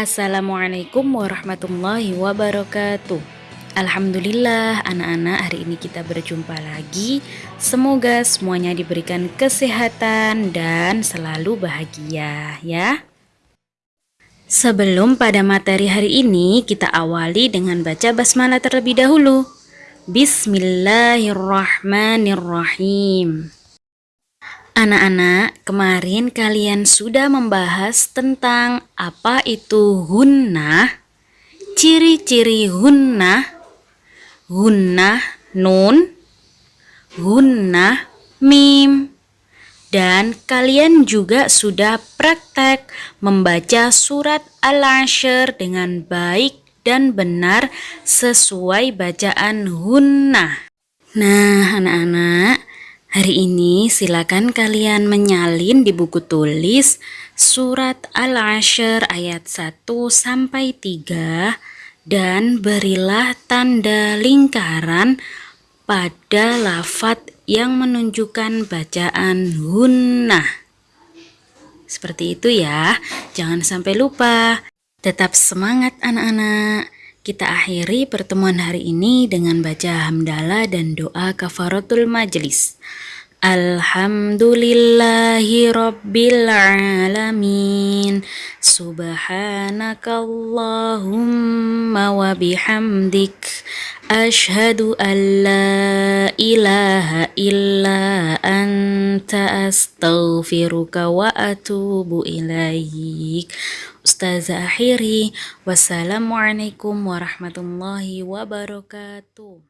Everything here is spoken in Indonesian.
Assalamualaikum warahmatullahi wabarakatuh. Alhamdulillah anak-anak hari ini kita berjumpa lagi. Semoga semuanya diberikan kesehatan dan selalu bahagia ya. Sebelum pada materi hari ini kita awali dengan baca basmalah terlebih dahulu. Bismillahirrahmanirrahim Anak-anak, kemarin kalian sudah membahas tentang apa itu hunnah, ciri-ciri hunnah, hunnah nun, hunnah mim. Dan kalian juga sudah praktek membaca surat Al-Ashr dengan baik dan benar sesuai bacaan hunnah. Nah, anak-anak, Hari ini silakan kalian menyalin di buku tulis surat Al-Ashr ayat 1 sampai 3 dan berilah tanda lingkaran pada lafat yang menunjukkan bacaan hunnah. Seperti itu ya, jangan sampai lupa. Tetap semangat anak-anak. Kita akhiri pertemuan hari ini dengan baca hamdalah dan doa kafaratul majlis. Alhamdulillahi rabbil alamin. Subhanakallahumma wa bihamdik. Ashhadu an la ilaha illa anta. Astaghfiruka wa atubu ilaik. Ustazah akhiri Wassalamualaikum warahmatullahi wabarakatuh